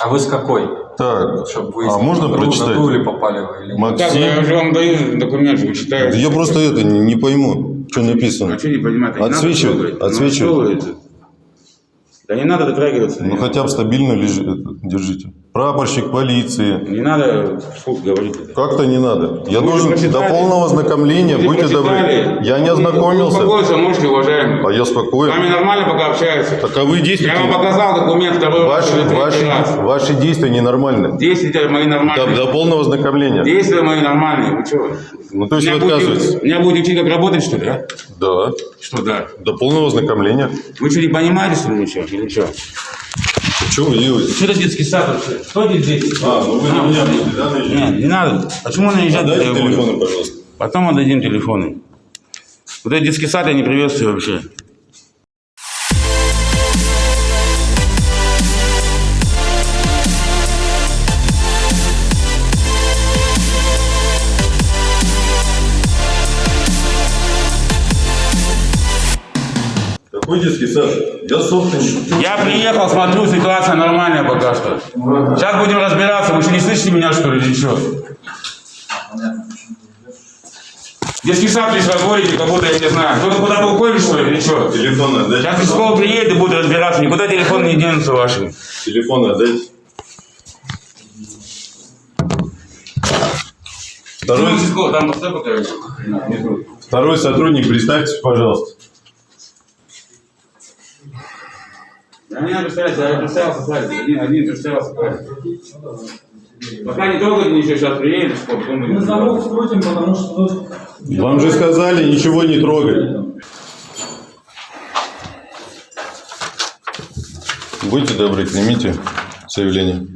А вы с какой? Так, Чтобы вы а можно прочитать? На или попали вы? Или... нет? Так, я Максим. же вам даю документ, вы читаете. Я просто это не, не пойму, что написано. А что не надо Отсвечивает, отсвечивает. Да не надо дотрагиваться. Ну хотя бы стабильно лежи, это, держите. Прапорщик полиции. Не надо вслух говорить. Как-то не надо. Я Вы должен до полного ознакомления, Вы будьте добры. Я не ознакомился. Успокоиться можете, уважаемый. А я С вами спокоен. нормально пока общаются. Так а вы действуете. Я вам показал документ раз Ваши, третий ваши, раз. ваши действия ненормальны. Действия мои До, нормальные. до полного ознакомления. Действия мои нормальные. Вы что? Ну то есть вы Меня будете- отказываетесь? Меня будете учить, как работать, что ли, а? Да. Что да? До полного ознакомления. Вы что, не понимаете, что ли, ничего? Или что? Что вы делаете? Что это детский сад вообще? Что здесь дети? А, ну вы на меня будете, да, наезжать? Нет, не надо. Почему наезжать? Дайте телефоны, пожалуйста. Потом отдадим телефоны. Вот этот детский сад я не приветствую вообще. Какой детский сад? Я приехал, смотрю, ситуация нормальная пока что. Сейчас будем разбираться. Вы что, не слышите меня, что ли, или что? Детский сад вы говорите, как будто я не знаю. Кто-то куда-то уходит, что ли, или что? Телефоны отдайте. Сейчас участковый приедет и будет разбираться. Никуда телефон не денутся ваши. Телефоны отдайте. Второй, второй сотрудник, представьтесь, пожалуйста. Да не надо представляться, я представился, Славик. Один, один представился, Славик. Пока не трогайте ничего, сейчас приедет, потом Мы замок скрутим, потому что. Вам же сказали ничего не трогать. Будьте добры, примите заявление.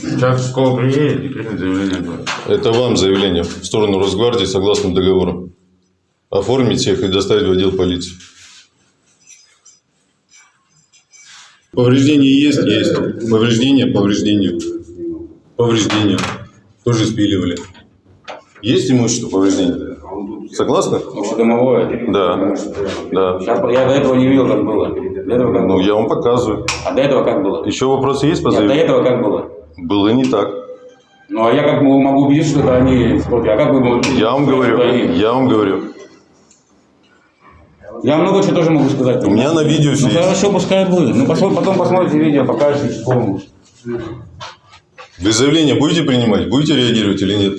Сейчас школа приедет и примет заявление. Это вам заявление в сторону Росгвардии согласно договору. Оформить их и доставить в отдел полиции. Повреждения есть? Есть. Повреждения? Повреждения. Повреждения. Тоже спиливали. Есть имущество повреждения? Согласны? Общедомовое. Да. Да. Сейчас я до этого не видел, как было. До этого как Ну, было. я вам показываю. А до этого как было? Еще вопросы есть по Нет, до этого как было? Было не так. Ну, а я как могу убедиться, что это они. А как вы Я вам говорю. Я вам говорю. Я много чего тоже могу сказать. У меня на видео Ну, все есть. хорошо, пускай будет. Ну, посмотри- потом посмотрите видео, покажете участковому. Вы заявление будете принимать? Будете реагировать или нет?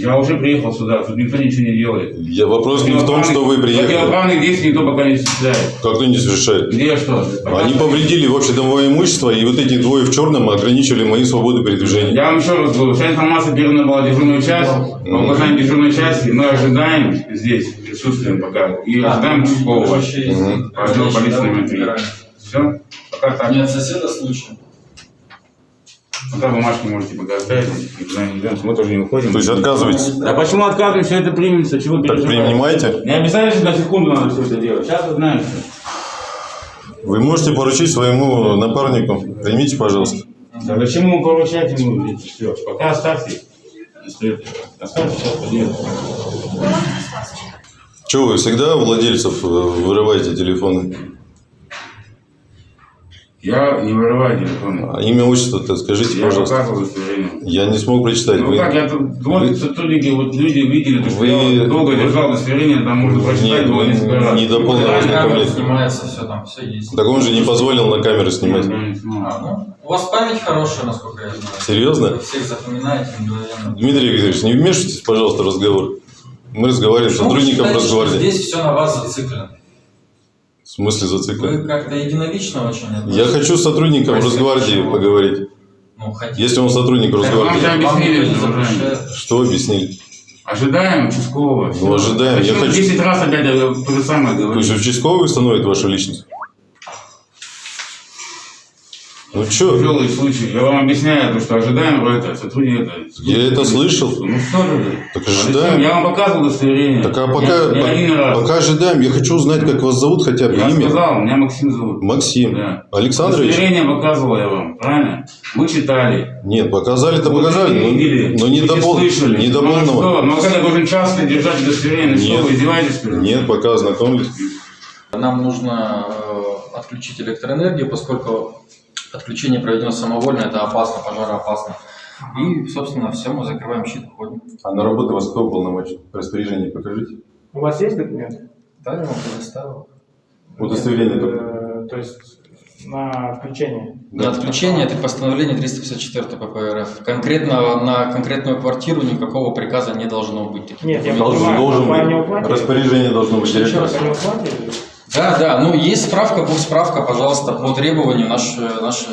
Я уже приехал сюда, тут никто ничего не делает. Я вопрос не в том, что вы приехали. Противоправных действий никто пока не осуществляет. Как-то не совершает. Где что? Они повредили общедомовое имущество, и вот эти двое в черном ограничили мои свободы передвижения. Я вам еще раз говорю, вся информация передана была в дежурную часть. По указанию дежурной части мы ожидаем здесь, присутствуем пока, и ожидаем участкового. По отделу полиции номер три. Все? Пока так. Нет, соседа случай. Пока бумажки можете пока оставить, мы тоже не уходим. То есть отказываетесь? Да почему отказываем, все это примется, чего Так принимайте. Не обязательно, что на секунду надо все это делать. Сейчас вы знаете. Вы можете поручить своему напарнику. Примите, пожалуйста. Да зачем ему поручать ему все? Пока оставьте. Оставьте, сейчас поделаем. Че, вы всегда у владельцев э, вырываете телефоны? Я не вырываю телефон. А имя, отчество-то скажите, Я пожалуйста. показывал. Я не смог прочитать. Ну Вы- как, я тут, вот сотрудники, вот люди видели, то, что Вы- я долго держал удостоверение, там можно прочитать Нет, было вы несколько раз. не до полного Камера ознакомления. снимается, все там, все есть. Так он же не позволил на камеру снимать. Не. А, ну, у вас память хорошая, насколько я знаю. Серьезно? Вы всех запоминаете мгновенно. Дмитрий Викторович, не вмешивайтесь, пожалуйста, в разговор. Мы разговариваем с вы сотрудником считаете. Здесь все на вас зациклено. В смысле зациклен? Вы как-то единолично очень Я относитесь. хочу с сотрудником Простите, Росгвардии поговорить. Ну, хотите. Если он сотрудник Росгвардии. Вам объяснили, что уважаемый. запрещает. Что объяснили? Ожидаем участкового. Ну, ожидаем. Я хочу- 10 раз опять я то же самое То говорю. есть участковый установит вашу личность? Ну что? Тяжелый случай. Я вам объясняю, то, что ожидаем это, сотрудник это. Я это слышал. Ну что же вы? Так ожидаем. Я вам показывал удостоверение. Так а пока, Не, не один раз. пока ожидаем, я хочу узнать, как вас зовут хотя бы Я имя. сказал, меня Максим зовут. Максим. Да. Александрович? Удостоверение показывал я вам, правильно? Вы читали. Нет, показали-то показали, но, видели, но не, до пол- слышали. не до Ну, а полного. Ну, а я должен часто держать удостоверение? Ну, что, вы издеваетесь? Нет, пока ознакомились. Нам нужно э, отключить электроэнергию, поскольку отключение проведено самовольно, это опасно, пожароопасно. И, собственно, все, мы закрываем щит, уходим. А на работу вас кто уполномочен? Распоряжение покажите. У вас есть документы? Да, я вам предоставил. Удостоверение только. Э, То есть на включение. Для отключения это постановление 354 ПП РФ. Конкретно на конкретную квартиру никакого приказа не должно быть. Нет, я. Должен, понимаю, должен не быть. Распоряжение должно быть. Еще раз. Не? Да, да, ну есть справка, будет справка, пожалуйста, по требованию наша, наша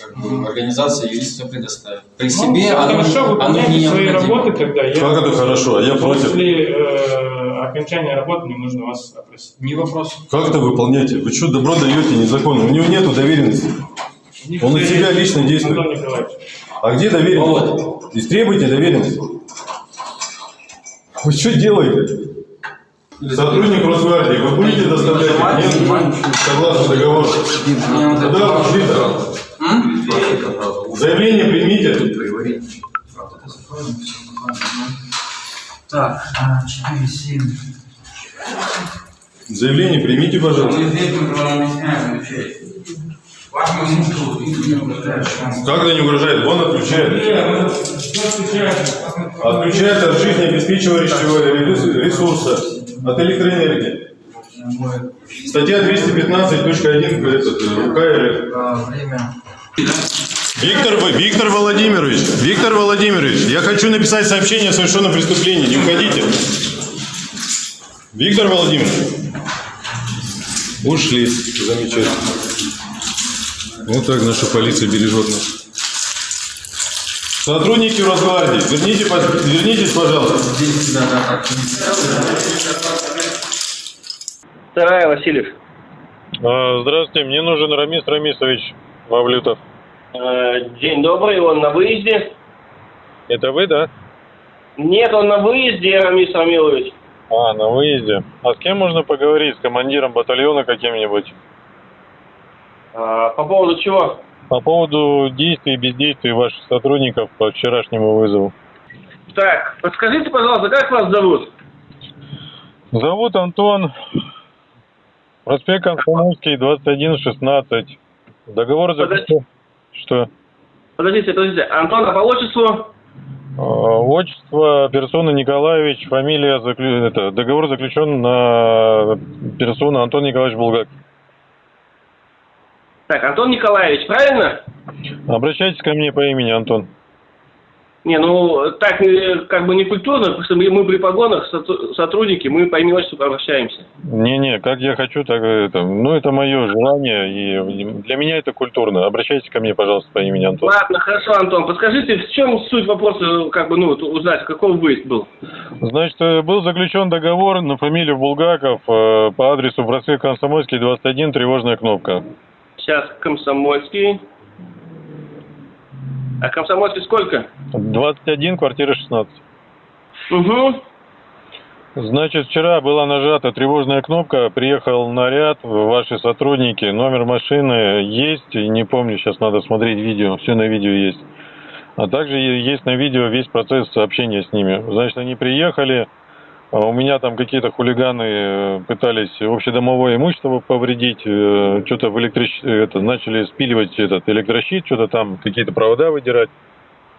как бы, организация юрист все предоставит. При Ну, себе оно, хорошо, оно не свои необходимо. работы тогда. Я Как это хорошо? А я против. После э, окончания работы мне нужно вас опросить. Не вопрос. Как это выполняете? Вы что, добро даете незаконно? У него нету доверенности. Он из себя лично действует. А где доверенность? Истребуйте доверенность. Вы что делаете? Сотрудник Росгвардии, вы будете доставлять документы согласно договору? Куда вы шли-то? Заявление примите. Так, 4, 7. Заявление примите, пожалуйста. Не угрожает. Как это не угрожает? Он отключает. Нет, случается? Отключает от жизнеобеспечивающего ресурса, от электроэнергии. Статья 215.1 этот, УК РФ. Время. Виктор, Вы- Виктор Владимирович, Виктор Владимирович, я хочу написать сообщение о совершенном преступлении. Не уходите. Виктор Владимирович. Ушли. Замечательно. Вот так наша полиция бережет нас. Сотрудники Росгвардии, верните, вернитесь, пожалуйста. Вторая, Васильев. А, Здравствуйте, мне нужен Рамис Рамисович Мавлютов. Э, День добрый, он на выезде. Это вы, да? Нет, он на выезде, Рамис Рамилович. А, на выезде. А с кем можно поговорить? С командиром батальона каким-нибудь? А, По поводу чего? По поводу действий и бездействий ваших сотрудников по вчерашнему вызову. Так, подскажите, пожалуйста, как вас зовут? Зовут Антон. Проспект Комсомольский, 2116. Договор заключен... Что? Подождите, подождите. Антон, а по отчеству? А, Отчество персона Николаевич, фамилия, заклю- это, договор заключен на персону Антон Николаевич Булгак. Так, Антон Николаевич, правильно? Обращайтесь ко мне по имени Антон. Не, ну, так э, как бы не культурно, потому что мы, при погонах сотрудники, мы по имени отчеству обращаемся. Не-не, как я хочу, так это. Ну, это мое желание, и для меня это культурно. Обращайтесь ко мне, пожалуйста, по имени Антон. Ладно, хорошо, Антон, подскажите, в чем суть вопроса, как бы, ну, узнать, какой выезд был? Значит, э, был заключен договор на фамилию Булгаков э, по адресу проспект Комсомольский, 21, тревожная кнопка. Сейчас Комсомольский. А Комсомольский сколько? 21, квартира 16. Угу. Значит, вчера была нажата тревожная кнопка, приехал наряд, ваши сотрудники, номер машины есть, не помню, сейчас надо смотреть видео, все на видео есть. А также есть на видео весь процесс общения с ними. Значит, они приехали, у меня там какие-то хулиганы э, пытались общедомовое имущество повредить, э, что-то в электрощ... это, начали спиливать этот электрощит, что-то там, какие-то провода выдирать.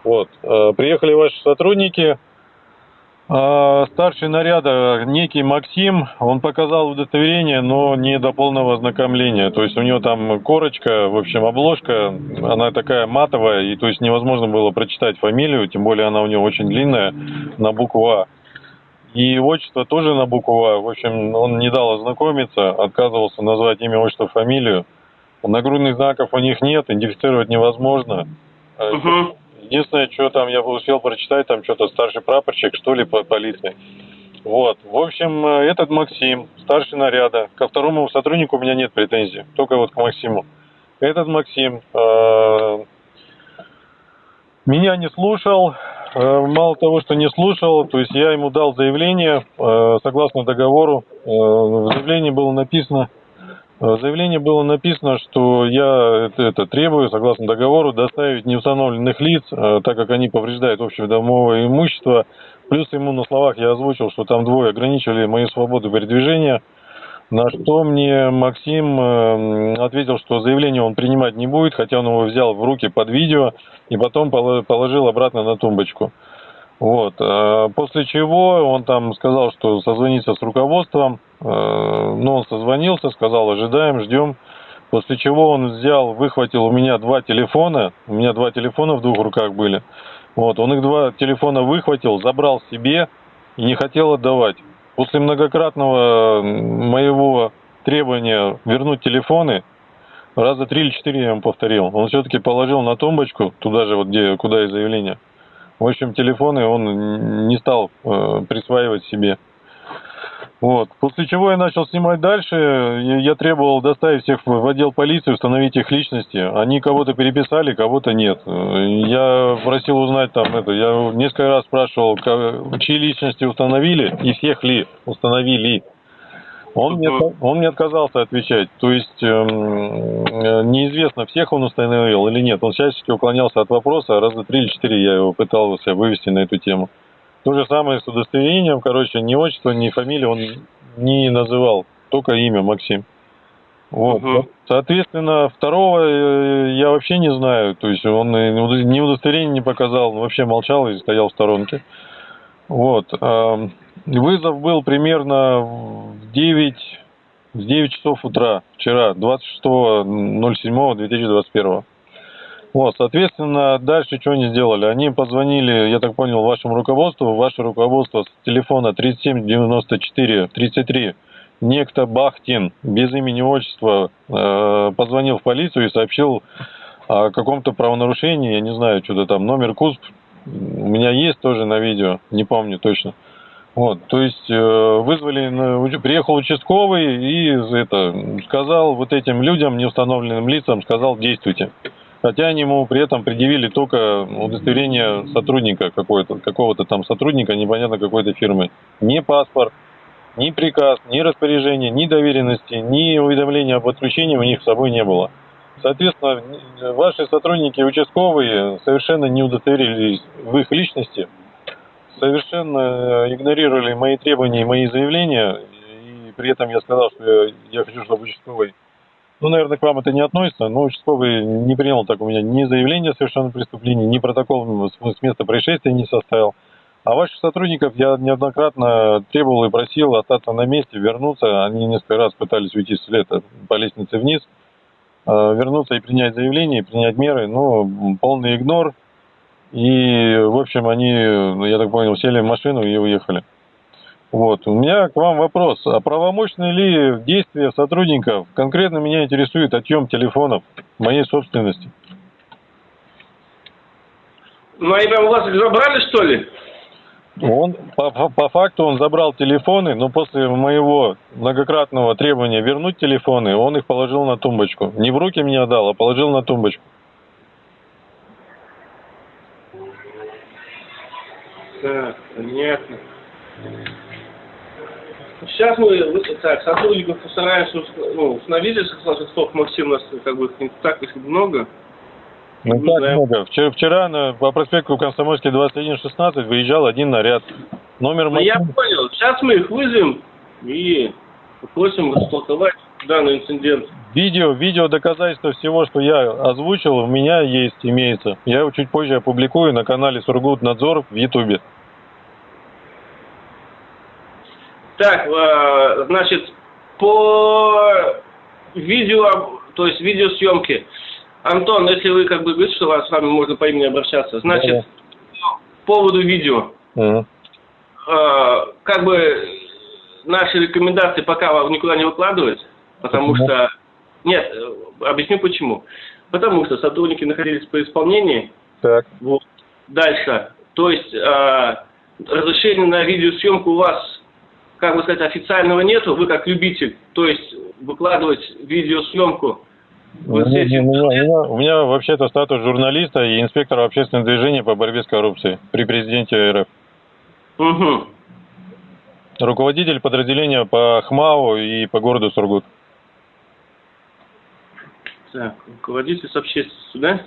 Вот. Э, Приехали ваши сотрудники, а, Старший наряда, некий Максим, он показал удостоверение, но не до полного ознакомления. То есть у него там корочка, в общем, обложка, она такая матовая, и то есть невозможно было прочитать фамилию, тем более она у него очень длинная, на букву А. И отчество тоже на букву А. В общем, он не дал ознакомиться, отказывался назвать имя, отчество, фамилию. Нагрудных знаков у них нет, идентифицировать невозможно. Угу. Единственное, что там я успел прочитать, там что-то старший прапорщик, что ли, по полиции. Вот. В общем, э, этот Максим, старший наряда. Ко второму сотруднику у меня нет претензий, только вот к Максиму. Этот Максим э, меня не слушал. Э, Мало того, что не слушал, то есть я ему дал заявление э, согласно договору. Э, В заявлении было написано, в заявлении было написано, что я это, требую, согласно договору, доставить неустановленных лиц, так как они повреждают общедомовое имущество. Плюс ему на словах я озвучил, что там двое ограничили мои свободы передвижения. На что мне Максим э, ответил, что заявление он принимать не будет, хотя он его взял в руки под видео и потом поло- положил обратно на тумбочку. Вот. э, После чего он там сказал, что созвонится с руководством. Э, Ну, он созвонился, сказал, ожидаем, ждем. После чего он взял, выхватил у меня два телефона. У меня два телефона в двух руках были. Вот, он их два телефона выхватил, забрал себе и не хотел отдавать. После многократного моего требования вернуть телефоны, раза три или четыре я ему повторил, он все-таки положил на тумбочку, туда же, вот где, куда и заявление. В общем, телефоны он не стал э, присваивать себе. Вот. После чего я начал снимать дальше. Я требовал доставить всех в отдел полиции, установить их личности. Они кого-то переписали, кого-то нет. Я просил узнать там это. Я несколько раз спрашивал, чьи личности установили и всех ли установили. Он мне, он мне отказался отвечать. То есть эм, э, неизвестно, всех он установил или нет. Он всячески уклонялся от вопроса. Раза три или четыре я его пытался вывести на эту тему. То же самое с удостоверением, короче, ни отчество, ни фамилии он не называл, только имя Максим. Вот. Мгм. Соответственно, второго э, я вообще не знаю. То есть он удо- ни удостоверение не показал, он вообще молчал и стоял в сторонке. Вот. Вызов был примерно в 9, в 9 часов утра вчера, 26.07.2021. Вот, соответственно, дальше что они сделали? Они позвонили, я так понял, вашему руководству. Ваше руководство с телефона 3794 33 некто Бахтин без имени отчества э, позвонил в полицию и сообщил о каком-то правонарушении, я не знаю, что-то там, номер КУСП у меня есть тоже на видео, не помню точно. Вот, то есть э, вызвали, приехал участковый и это, сказал вот этим людям, неустановленным лицам, сказал действуйте. Хотя они ему при этом предъявили только удостоверение сотрудника какой-то, какого-то там сотрудника, непонятно какой-то фирмы. Не паспорт, ни приказ, ни распоряжение, ни доверенности, ни уведомления об отключении у них с собой не было. Соответственно, ваши сотрудники участковые совершенно не удостоверились в их личности, совершенно э, игнорировали мои требования и мои заявления, и при этом я сказал, что я, я хочу, чтобы участковый, ну, наверное, к вам это не относится, но участковый не принял так у меня ни заявление о совершенном преступлении, ни протокол с с места происшествия не составил. А ваших сотрудников я неоднократно требовал и просил остаться на месте, вернуться. Они несколько раз пытались уйти вслед по лестнице вниз, э, вернуться и принять заявление, принять меры, м, полный игнор. И, в общем, они, ну, я так понял, сели в машину и уехали. Вот. У меня к вам вопрос. А правомочны ли действия сотрудников? Конкретно меня интересует отъем телефонов моей собственности. Ну, они прям у вас их забрали, что ли? Он, по, по- факту он забрал телефоны, но после моего многократного требования вернуть телефоны, он их положил на тумбочку. Не в руки мне отдал, а положил на тумбочку. Так, понятно. Сейчас мы так, сотрудников постараемся ус- ну, сказал, что Максим у нас как бы контактов много. Ну Не так знаю. много. Вчера, вчера на, по проспекту Комсомольский 2116 выезжал один наряд. Номер Ну, я понял. Сейчас мы их вызовем и попросим растолковать данный инцидент. Видео, видео доказательства всего, что я озвучил, у меня есть, имеется. Я его чуть позже опубликую на канале Сургутнадзор в Ютубе. Так, э, значит, по видео, то есть видеосъемке. Антон, если вы как бы говорите, что вас с вами можно по имени обращаться, значит, по поводу видео. Э, как бы наши рекомендации пока вам никуда не выкладывать, потому Почему? что... Нет, э, объясню почему. Потому что сотрудники находились по исполнении. Так. Вот. Дальше. То есть э, разрешения на видеосъемку у вас, как бы сказать, официального нету, вы как любитель. То есть выкладывать видеосъемку У меня, у меня- у меня- вообще-то статус журналиста и инспектора общественного движения по борьбе с коррупцией при президенте РФ. Мгм. Руководитель подразделения по ХМАУ и по городу Сургут. Так, руководитель с общественностью, да?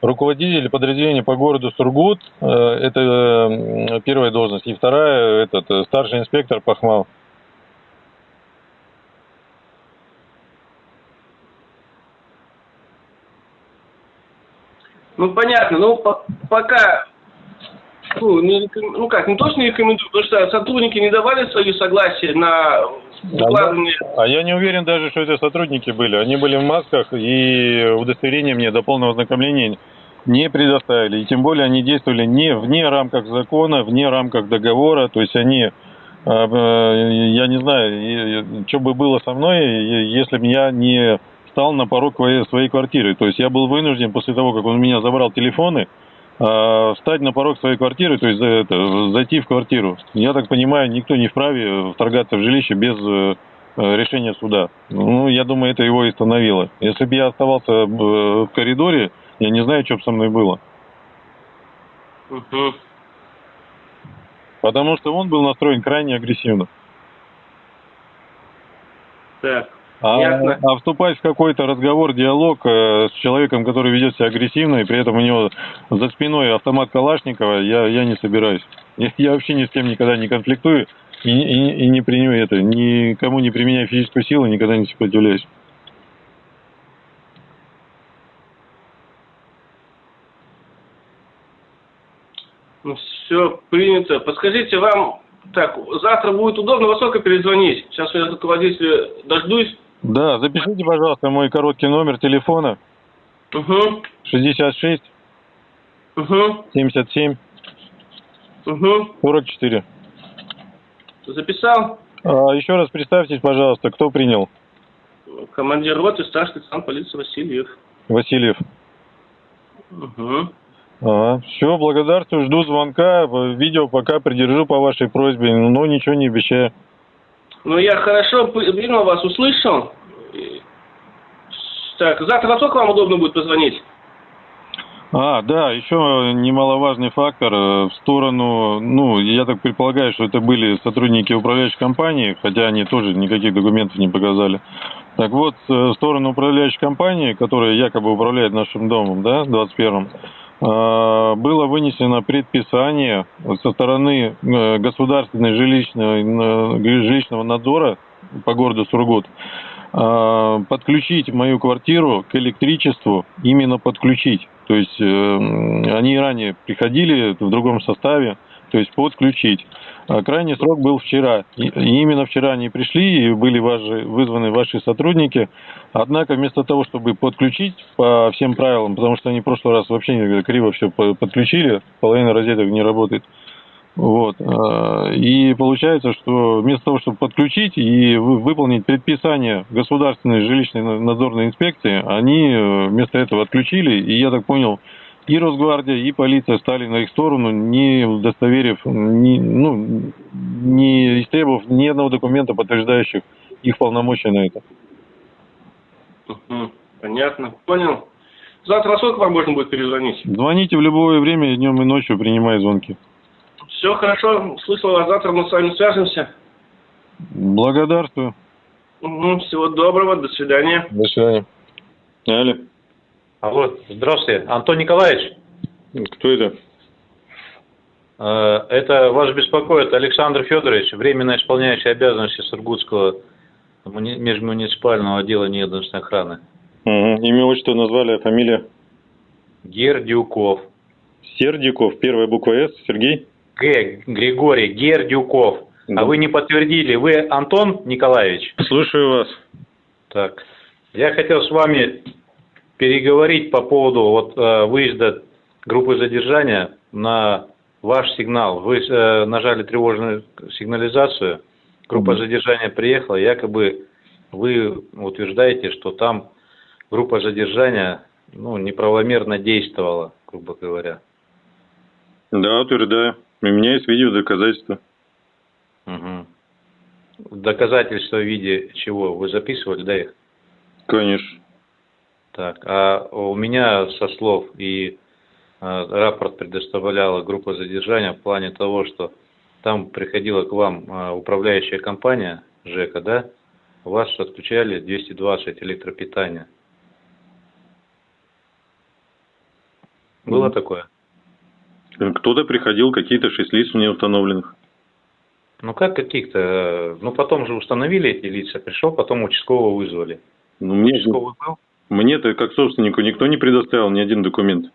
руководитель подразделения по городу Сургут, э, это э, первая должность, и вторая, этот, э, старший инспектор Пахмал. Ну, понятно, ну, по пока ну, не реком- ну как, не то, что не рекомендую, потому что сотрудники не давали свое согласие на выкладывание. А я не уверен даже, что это сотрудники были. Они были в масках и удостоверение мне до полного ознакомления не предоставили. И тем более они действовали не вне рамках закона, вне рамках договора. То есть они, э, э, я не знаю, что бы было со мной, если бы я не стал на порог своей квартиры. То есть я был вынужден после того, как он у меня забрал телефоны, встать на порог своей квартиры, то есть это, зайти в квартиру. Я так понимаю, никто не вправе вторгаться в жилище без э, э, решения суда. Ну, я думаю, это его и остановило. Если бы я оставался э, в коридоре, я не знаю, что бы со мной было. Потому что он был настроен крайне агрессивно. Так. А, Ясно. а вступать в какой-то разговор, диалог э, с человеком, который ведет себя агрессивно, и при этом у него за спиной автомат Калашникова, я, я не собираюсь. Я, я вообще ни с кем никогда не конфликтую и, и, и не применяю это, никому не применяю физическую силу, никогда не сопротивляюсь. Ну, все принято. Подскажите, вам, так, завтра будет удобно во сколько перезвонить? Сейчас я руководителя дождусь. Да, запишите, пожалуйста, мой короткий номер телефона Угу, 66 угу, 77 угу. 44. Записал? А, еще раз представьтесь, пожалуйста, кто принял? Командир роты, старший лейтенант полиции Васильев. Васильев. Угу. Ага. Все, благодарствую, жду звонка. Видео пока придержу по вашей просьбе, но ничего не обещаю. Ну, я хорошо принял вас, услышал. Так, завтра во сколько вам удобно будет позвонить? А, да, еще немаловажный фактор э, в сторону, ну, я так предполагаю, что это были сотрудники управляющей компании, хотя они тоже никаких документов не показали. Так вот, э, в сторону управляющей компании, которая якобы управляет нашим домом, да, 21-м, э, было вынесено предписание со стороны э, государственной жилищного, э, жилищного надзора по городу Сургут э, подключить мою квартиру к электричеству, именно подключить. То есть э, они ранее приходили в другом составе, то есть подключить. А крайний срок был вчера. И, именно вчера они пришли и были ваши, вызваны ваши сотрудники. Однако вместо того, чтобы подключить по всем правилам, потому что они в прошлый раз вообще криво все подключили, половина розеток не работает. Вот. а, И получается, что вместо того, чтобы подключить и вы- выполнить предписание государственной жилищной надзорной инспекции, они э, вместо этого отключили. И я так понял, и Росгвардия, и полиция стали на их сторону, не удостоверив, не, ну, не истребовав ни одного документа, подтверждающих их полномочия на это. Угу. Понятно, понял. Завтра сколько вам можно будет перезвонить? Звоните в любое время, днем и ночью, принимая звонки. Все хорошо, слышал вас, завтра мы с вами свяжемся. Благодарствую. Угу. Всего доброго, до свидания. До свидания. Алло. Алло, здравствуйте. Антон Николаевич, Кто это? э, это вас беспокоит Александр Федорович, временно исполняющий обязанности Сургутского муни- межмуниципального отдела неедностной охраны. Угу. Имя, отчество назвали, а фамилия? Гердюков. Сердиков, первая буква С, Сергей? Г. Григорий Гердюков. Да. А вы не подтвердили, вы Антон Николаевич? Слушаю вас. Так, я хотел с вами переговорить по поводу вот э, выезда группы задержания на ваш сигнал. Вы э, нажали тревожную сигнализацию, группа Мгм. задержания приехала, якобы вы утверждаете, что там группа задержания ну, неправомерно действовала, грубо говоря. Да, утверждаю. У меня есть видео доказательства. Мгм. Доказательства в виде чего? Вы записывали, да, их? Конечно. Так, а у меня со слов и э, рапорт предоставляла группа задержания в плане того, что там приходила к вам э, управляющая компания ЖЭКа, да? У вас отключали 220 электропитания. Было Мгм. такое? Кто-то приходил, какие-то шесть лиц мне установленных. Ну как каких-то? э, Ну потом же установили эти лица, пришел, потом участкового вызвали. Ну, мне, Участковый был? Мне-то, как собственнику, никто не предоставил ни один документ.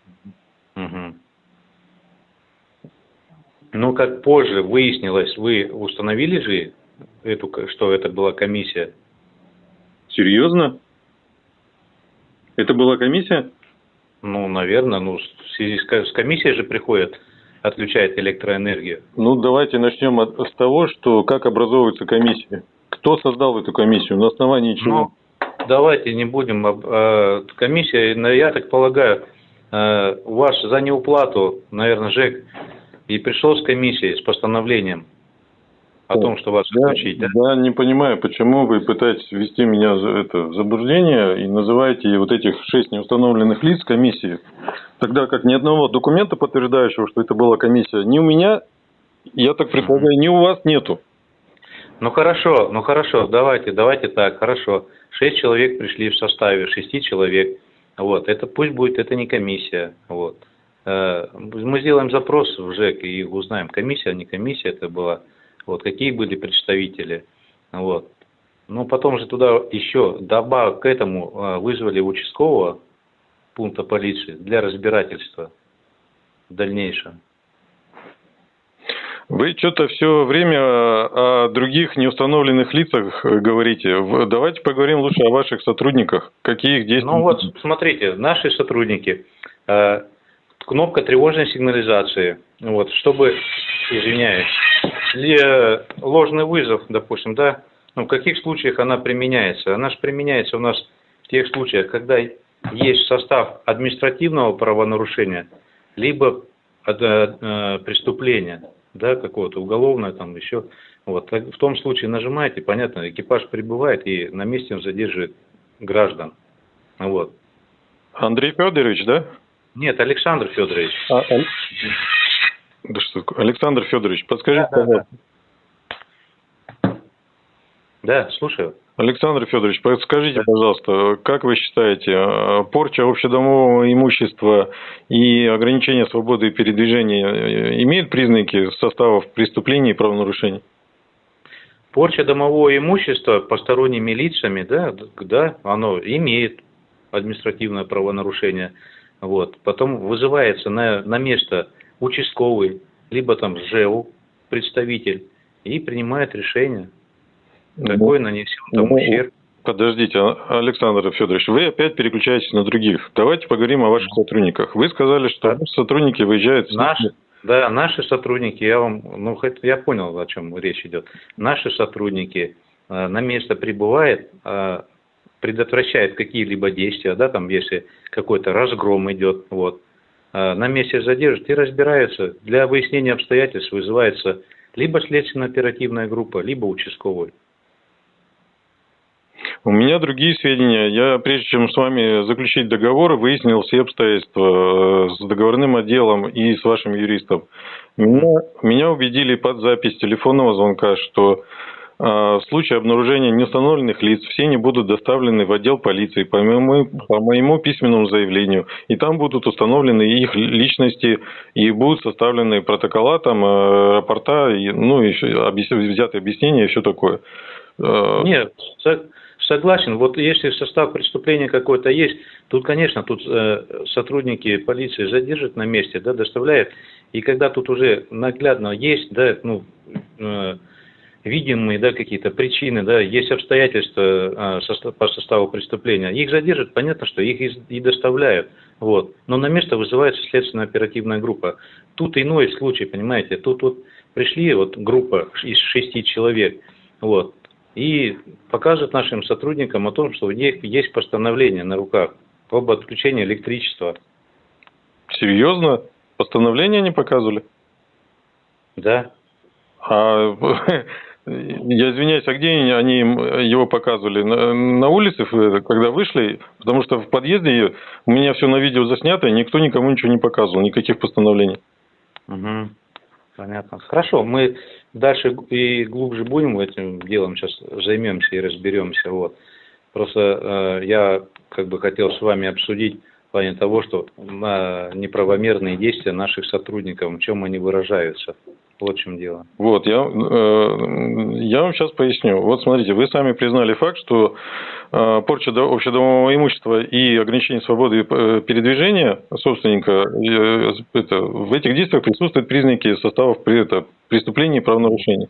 Мгм. Ну, как позже выяснилось, вы установили же эту, что это была комиссия? Серьезно? Это была комиссия? Ну, наверное, ну, в связи с комиссией же приходят, отключают электроэнергию. Ну, давайте начнем от, с того, что как образовывается комиссия. Кто создал эту комиссию? На основании чего? Ну, давайте не будем... э, комиссия, ну, я так полагаю, э, у вас за неуплату, наверное, ЖЭК и пришел с комиссией, с постановлением о том, что вас Я, отключить, да? я не понимаю, почему вы пытаетесь ввести меня за это, в заблуждение и называете вот этих шесть неустановленных лиц комиссией, тогда как ни одного документа, подтверждающего, что это была комиссия, ни у меня, я так предполагаю, ни у вас нету. Ну хорошо, ну хорошо, давайте, давайте так, хорошо. Шесть человек пришли в составе, шести человек. Вот, это пусть будет, это не комиссия. Вот. Э, Мы сделаем запрос в ЖЭК и узнаем, комиссия, не комиссия это была. Вот, какие были представители. Вот. Ну, потом же туда еще, добавок к этому, э, вызвали участкового пункта полиции для разбирательства в дальнейшем. Вы что-то все время о других неустановленных лицах э, говорите. Давайте поговорим лучше о ваших сотрудниках. Какие их действия? Ну вот, смотрите, наши сотрудники, э, кнопка тревожной сигнализации, вот, чтобы, извиняюсь, э, ложный вызов, допустим, да, ну, в каких случаях она применяется? Она же применяется у нас в тех случаях, когда есть состав административного правонарушения, либо э, э, преступления, да, какого-то уголовное там еще. Вот. В том случае нажимаете, понятно, экипаж прибывает и на месте он задерживает граждан. Вот. Андрей Федорович, да? Нет, Александр Федорович. А, Ал- Да что такое? Александр Федорович, подскажите, Да, да, да. пожалуйста. Да, слушаю. Александр Федорович, подскажите, пожалуйста, как вы считаете, э, порча общедомового имущества и ограничение свободы передвижения э, имеют признаки составов преступлений и правонарушений? Порча домового имущества посторонними лицами, да, да, оно имеет административное правонарушение. Вот. Потом вызывается на, на место участковый, либо там ЖЭУ, представитель, и принимает решение, какой нанесен там ну, ущерб. Подождите, А- Александр Федорович, вы опять переключаетесь на других. Давайте поговорим о ваших сотрудниках. Вы сказали, что Да. сотрудники выезжают... в Наши, да, наши сотрудники, я вам, ну, я понял, о чем речь идет. Наши сотрудники э, на место прибывают, э, предотвращают какие-либо действия, да, там, если какой-то разгром идет, вот, Э, на месте задержат и разбираются. Для выяснения обстоятельств вызывается либо следственно-оперативная группа, либо участковый. У меня другие сведения. Я, прежде чем с вами заключить договор, выяснил все обстоятельства э, с договорным отделом и с вашим юристом. Меня, меня убедили под запись телефонного звонка, что э, в случае обнаружения неустановленных лиц все они будут доставлены в отдел полиции по моему, по моему письменному заявлению. И там будут установлены их личности и будут составлены протокола, там, э, рапорта, и, ну, еще объяс- взятые объяснения и все такое. Нет, согласен. Вот если состав преступления какой-то есть, тут, конечно, тут э, сотрудники полиции задержат на месте, да, доставляют. И когда тут уже наглядно есть, да, ну, э, видимые, да, какие-то причины, да, есть обстоятельства э, состав- по составу преступления, их задержат, понятно, что их и, и доставляют, вот. Но на место вызывается следственно-оперативная группа. Тут иной случай, понимаете, тут вот пришли вот группа из шести человек, вот, и показывают нашим сотрудникам о том, что у них есть постановление на руках об отключении электричества. Серьезно? Постановление не показывали? Да. А я извиняюсь, а где они они его показывали? На, на улице, когда вышли? Потому что в подъезде у меня все на видео заснято, и никто никому ничего не показывал, никаких постановлений. Угу. Понятно. Хорошо, мы дальше и глубже будем этим делом сейчас займемся и разберемся. Вот. Просто э, я как бы хотел с вами обсудить плане того, что на неправомерные действия наших сотрудников, в чем они выражаются. Вот в чем дело. Вот, я, э, я вам сейчас поясню. Вот смотрите, вы сами признали факт, что э, порча до- общедомового имущества и ограничение свободы э, передвижения собственника, э, это, в этих действиях присутствуют признаки составов это, преступлений и правонарушений.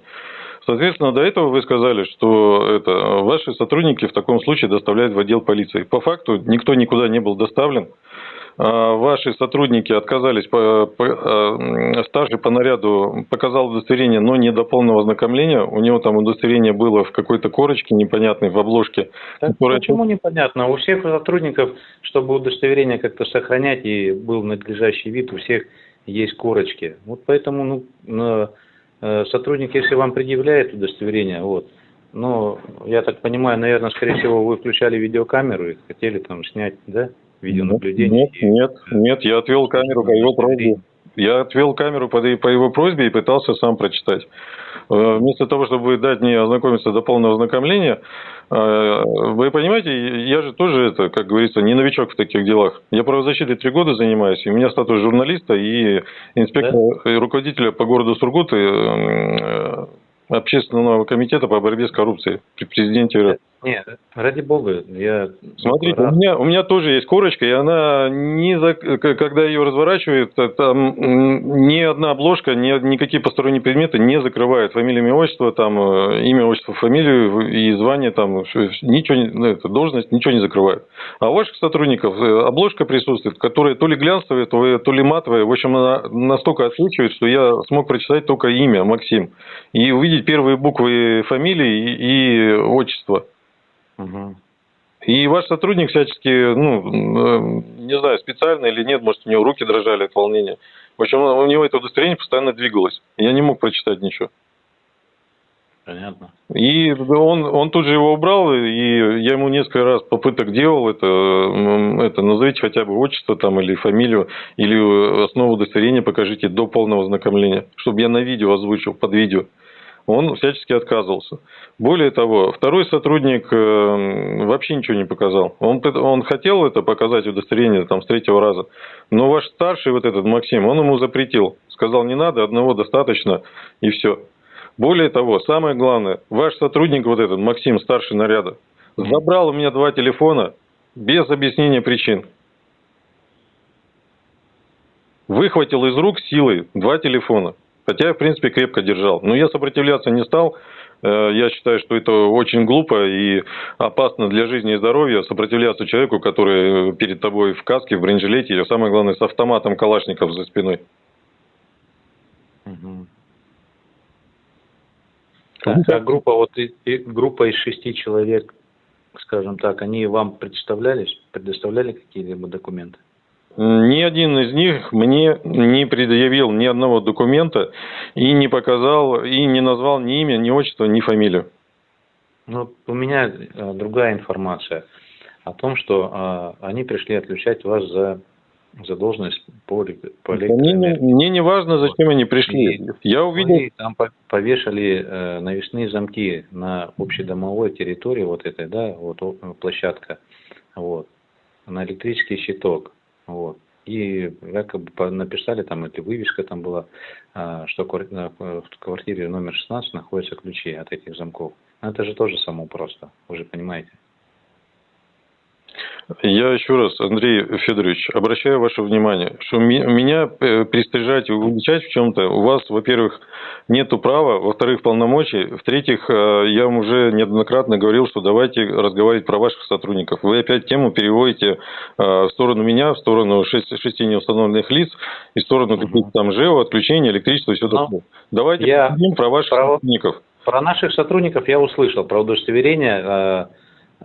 Соответственно, до этого вы сказали, что это, ваши сотрудники в таком случае доставляют в отдел полиции. По факту никто никуда не был доставлен. А, Ваши сотрудники отказались, по, по- а, старший по наряду показал удостоверение, но не до полного ознакомления. У него там удостоверение было в какой-то корочке непонятной, в обложке. Так которая- почему непонятно? У всех сотрудников, чтобы удостоверение как-то сохранять и был надлежащий вид, у всех есть корочки. Вот поэтому ну, э, сотрудник, если вам предъявляет удостоверение, вот, но я так понимаю, наверное, скорее всего, вы включали видеокамеру и хотели там снять, да, видеонаблюдение. Нет, нет, нет, я отвел камеру по его просьбе. Я отвел камеру по, по его просьбе и пытался сам прочитать. Э, Вместо того, чтобы дать мне ознакомиться до полного ознакомления, э, вы понимаете, я же тоже, это, как говорится, не новичок в таких делах. Я правозащитой три года занимаюсь, и у меня статус журналиста и инспектора, и руководителя по городу Сургут и, э, общественного комитета по борьбе с коррупцией при президенте РФ. Нет, ради бога, я Смотрите, у рад. меня, у меня тоже есть корочка, и она не за, когда ее разворачивают, э, там ни одна обложка, ни, никакие посторонние предметы не закрывают фамилия, имя, отчество, там э, имя, отчество, фамилию и звание, там ничего, ну, это, должность, ничего не закрывает. А у ваших сотрудников э, обложка присутствует, которая то ли глянцевая, то, ли- то ли матовая, в общем, она настолько отсвечивает, что я смог прочитать только имя Максим и увидеть первые буквы фамилии и, и отчества. И ваш сотрудник всячески, ну, э, не знаю, специально или нет, может, у него руки дрожали от волнения. В общем, у него это удостоверение постоянно двигалось. Я не мог прочитать ничего. Понятно. И он, он тут же его убрал, и я ему несколько раз попыток делал это, это назовите хотя бы отчество там или фамилию, или основу удостоверения покажите до полного ознакомления, чтобы я на видео озвучил, под видео. Он всячески отказывался. Более того, второй сотрудник э, вообще ничего не показал. Он, он хотел это показать удостоверение там, с третьего раза, но ваш старший, вот этот Максим, он ему запретил. Сказал, не надо, одного достаточно, и все. Более того, самое главное, ваш сотрудник, вот этот Максим, старший наряда, забрал у меня два телефона без объяснения причин. Выхватил из рук силой два телефона. Хотя я, в принципе, крепко держал. Но я сопротивляться не стал. Э, Я считаю, что это очень глупо и опасно для жизни и здоровья сопротивляться человеку, который перед тобой в каске, в бронежилете, или самое главное, с автоматом Калашников за спиной. Мгм. Так, а группа, вот и- и группа из шести человек, скажем так, они вам представлялись, предоставляли какие-либо документы? Ни один из них мне не предъявил ни одного документа и не показал, и не назвал ни имя, ни отчество, ни фамилию. Ну, у меня э, другая информация о том, что э, они пришли отключать вас за, за должность по, по Мне, не- электроэнергии. мне не важно, зачем они пришли. И Я увидел... Вы там по- повешали э, навесные замки на общедомовой территории вот этой, да, вот площадка, вот, на электрический щиток, вот. И якобы написали там, эта вывеска там была, а, что на- в квартире номер 16 находятся ключи от этих замков. Это же тоже само просто, вы же понимаете. Я еще раз, Андрей Федорович, обращаю ваше внимание, что меня э, пристыжать и уличать в чем-то, у вас, во-первых, нету права, во-вторых, полномочий, в-третьих, э, я вам уже неоднократно говорил, что давайте разговаривать про ваших сотрудников. Вы опять тему переводите э, в сторону меня, в сторону шести, неустановленных лиц и в сторону каких-то там ЖЭО, отключения, электричества и все Ну, такое. Давайте я поговорим про ваших про- сотрудников. Про наших сотрудников я услышал, про удостоверение,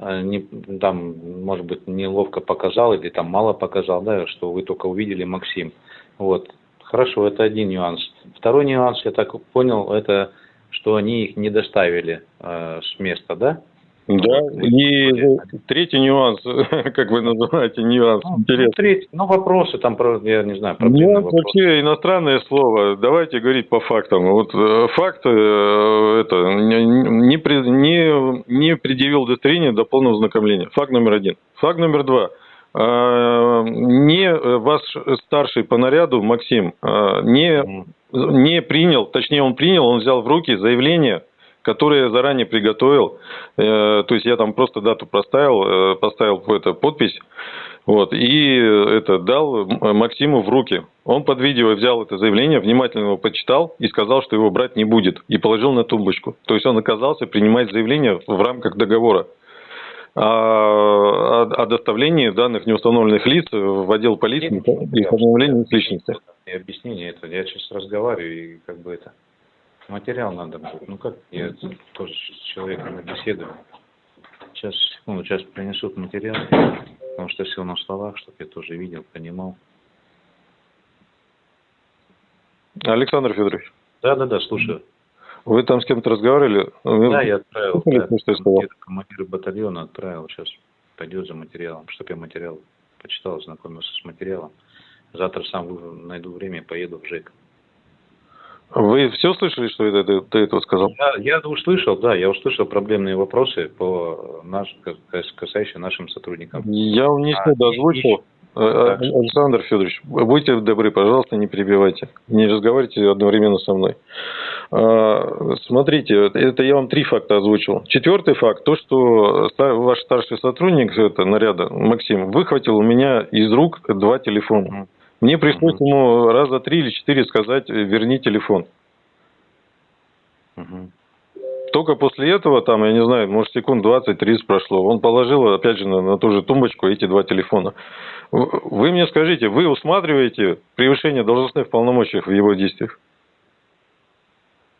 не, там, может быть, неловко показал или там мало показал, да, что вы только увидели Максим. Вот. Хорошо, это один нюанс. Второй нюанс, я так понял, это что они их не доставили э, с места, да? Да, и третий нюанс, как вы называете нюанс, Ну, интересно. третий- ну, вопросы там, я не знаю, проблемные Нюанс вопросы. вообще иностранное слово. Давайте говорить по фактам. Вот э, факт э, это не, не, не, предъявил удостоверение до полного ознакомления. Факт номер один. Факт номер два. Э, не ваш старший по наряду, Максим, не, не принял, точнее он принял, он взял в руки заявление, которое я заранее приготовил, э, то есть я там просто дату проставил, э, поставил это, подпись, вот, и это дал Максиму в руки. Он под видео взял это заявление, внимательно его почитал и сказал, что его брать не будет, и положил на тумбочку. То есть он оказался принимать заявление в рамках договора о, о доставлении данных неустановленных лиц в отдел полиции и установлении их личности. Объяснение это. Я сейчас разговариваю, и как бы это материал надо будет. Ну как, я тоже с человеком беседую. Сейчас, секунду, сейчас принесут материал, потому что все на словах, чтобы я тоже видел, понимал. Александр Федорович, Да, да, да, слушаю. вы там с кем-то разговаривали? Да, я отправил. Да, командир, командир батальона отправил. Сейчас пойдет за материалом. Чтобы я материал почитал, ознакомился с материалом. Завтра сам найду время поеду в ЖЭК. Вы все слышали, что я до, до этого сказал? Я, я услышал, да, я услышал проблемные вопросы по наш, кас- касающиеся нашим сотрудникам. Я вам не А, всегда и- озвучил. Э, э. Александр Федорович, будьте добры, пожалуйста, не перебивайте. Не разговаривайте одновременно со мной. А, Смотрите, это я вам три факта озвучил. Четвертый факт, то, что ваш старший сотрудник это, наряда, Максим, выхватил у меня из рук два телефона. Мне пришлось Мгм. ему раза три или четыре сказать, э, верни телефон. Мгм. Только после этого, там, я не знаю, может, секунд 20-30 прошло, он положил, опять же, на, на ту же тумбочку эти два телефона. Вы мне скажите, вы усматриваете превышение должностных полномочий в его действиях?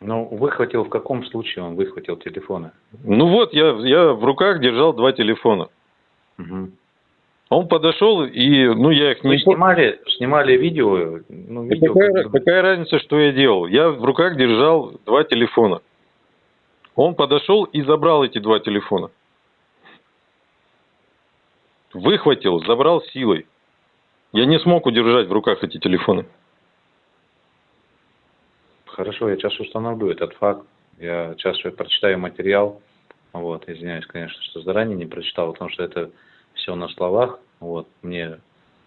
Ну, выхватил в каком случае он выхватил телефоны? Ну вот, я, я в руках держал два телефона. Мгм. Он подошел, и, ну, я их Вы не... снимали, снимали видео, ну, видео, какая, как какая разница, что я делал? Я в руках держал два телефона. Он подошел и забрал эти два телефона. Выхватил, забрал силой. Я не смог удержать в руках эти телефоны. Хорошо, я сейчас установлю этот факт. Я сейчас прочитаю материал. Вот, извиняюсь, конечно, что заранее не прочитал, потому что это все на словах. Вот, мне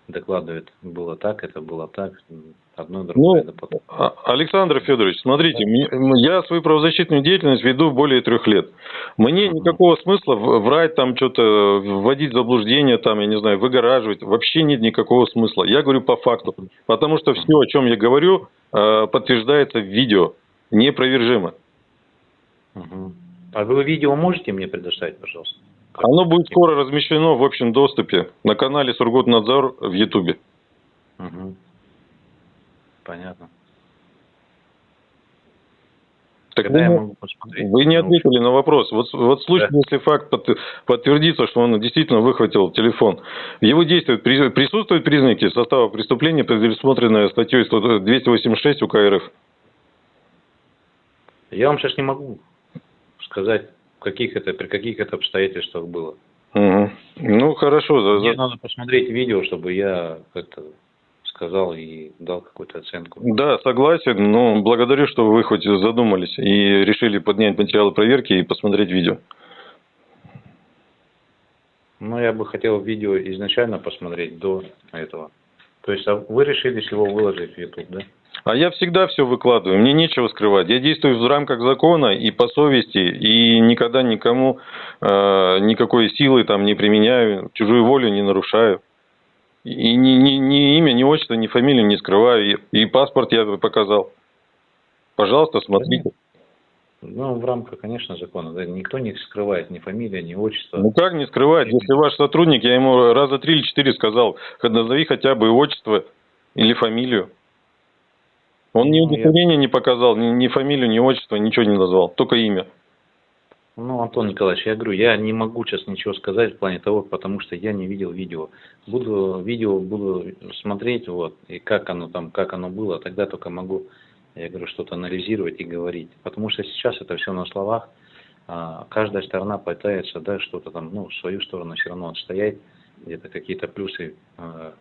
докладывает, было так, это было так, одно другое. Ну, да потом. А- Александр Федорович, смотрите, я свою правозащитную деятельность веду более трех лет. Мне никакого смысла врать там что-то, вводить в заблуждение там, я не знаю, выгораживать. Вообще нет никакого смысла. Я говорю по факту. Потому что все, о чем я говорю, э, подтверждается в видео. Непровержимо. А вы видео можете мне предоставить, пожалуйста? Оно будет скоро размещено в общем доступе на канале Сургутнадзор в Ютубе. Мгм. Понятно. Так Когда я вы- могу посмотреть? Вы не Ну, ответили на вопрос. Вот, вот в случае, Да. если факт под- подтвердится, что он действительно выхватил телефон, в его действиях при- присутствуют признаки состава преступления, предусмотренные статьей 100 286 УК РФ? Я вам сейчас не могу сказать, каких это, при каких это обстоятельствах было. Мгм. Ну, хорошо. Мне за- надо посмотреть видео, чтобы я как-то сказал и дал какую-то оценку. Да, согласен, но благодарю, что вы хоть задумались и решили поднять материалы проверки и посмотреть видео. Ну, я бы хотел видео изначально посмотреть до этого. То есть, а вы решили его выложить в YouTube, да? А я всегда все выкладываю, мне нечего скрывать. Я действую в рамках закона и по совести, и никогда никому э, никакой силы там не применяю, чужую волю не нарушаю. И ни, ни, ни имя, ни отчество, ни фамилию не скрываю. И, и паспорт я показал. Пожалуйста, смотрите. Ну, в рамках, конечно, закона. Да, никто не скрывает ни фамилия, ни отчество. Ну как не скрывать, если ваш сотрудник, я ему раза три или четыре сказал, «Хоть назови хотя бы отчество или фамилию. Он ни удостоверения не показал, ни, ни фамилию, ни отчество, ничего не назвал, только имя. Ну, Антон Николаевич, я говорю, я не могу сейчас ничего сказать в плане того, потому что я не видел видео. Буду видео буду смотреть, вот, и как оно там, как оно было, тогда только могу, я говорю, что-то анализировать и говорить. Потому что сейчас это все на словах, а, каждая сторона пытается, да, что-то там, ну, свою сторону все равно отстоять, где-то какие-то плюсы а,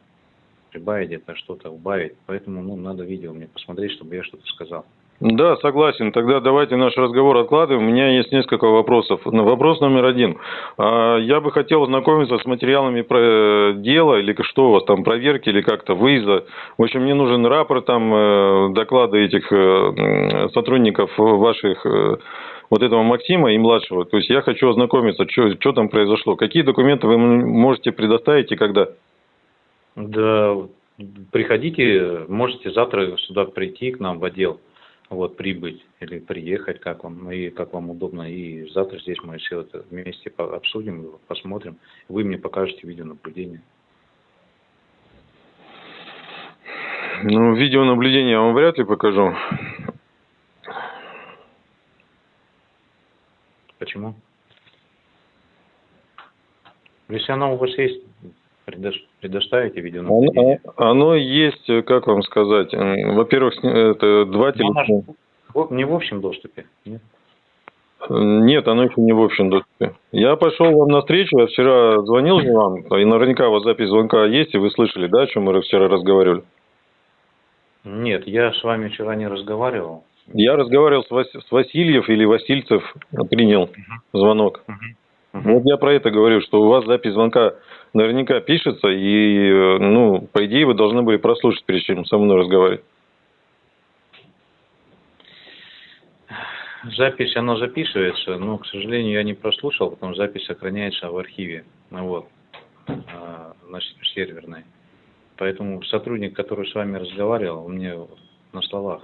прибавить, где-то что-то убавить. Поэтому, ну, надо видео мне посмотреть, чтобы я что-то сказал. Да, согласен. Тогда давайте наш разговор откладываем. У меня есть несколько вопросов. Ну, Вопрос номер один. А, Я бы хотел ознакомиться с материалами про дела, или что у вас там, проверки, или как-то выезда. В общем, мне нужен рапорт, там, э, доклады этих э, сотрудников ваших, э, вот этого Максима и младшего. То есть я хочу ознакомиться, что там произошло. Какие документы вы можете предоставить и когда? Да, приходите, можете завтра сюда прийти к нам в отдел, вот, прибыть или приехать, как вам, и как вам удобно. И завтра здесь мы все это вместе обсудим, посмотрим. Вы мне покажете видеонаблюдение. Ну, видеонаблюдение я вам вряд ли покажу. Почему? Если оно у вас есть, предоставите Оно, видеонаблюдение. оно есть, э, как вам сказать, м, во-первых, это два Ну, оно телефона. не в общем доступе. Нет? Нет, оно еще не в общем доступе. Я пошел вам навстречу, я вчера звонил же вам, и наверняка у вас запись звонка есть, и вы слышали, да, о чем мы вчера разговаривали? Нет, я с вами вчера не разговаривал. Я разговаривал с, Вас- с Васильев или Васильцев, принял звонок. Вот я про это говорю, что у вас запись звонка наверняка пишется, и, э, ну, по идее, вы должны были прослушать, прежде чем со мной разговаривать. Запись, она записывается, но, к сожалению, я не прослушал, потому что запись сохраняется в архиве, ну вот, а, значит, серверной. Поэтому сотрудник, который с вами разговаривал, он мне на словах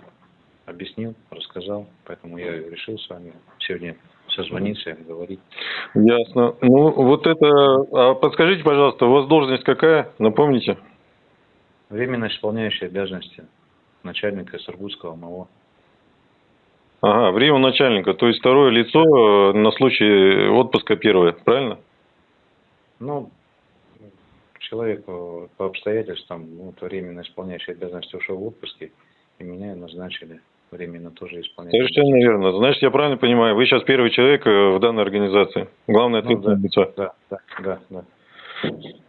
объяснил, рассказал, поэтому я решил с вами сегодня созвониться говорить. Ясно. Ну, вот это... А подскажите, пожалуйста, у вас должность какая? Напомните. Временно исполняющий обязанности начальника Сургутского МО. Ага, время начальника, то есть второе лицо э, на случай отпуска первое, правильно? Ну, человек по обстоятельствам, вот временно исполняющий обязанности ушел в отпуске, и меня назначили временно тоже исполнять. Совершенно верно. Значит, я правильно понимаю, вы сейчас первый человек э, в данной организации. Главное Ну, ответственное да, лицо. да, да, да, да.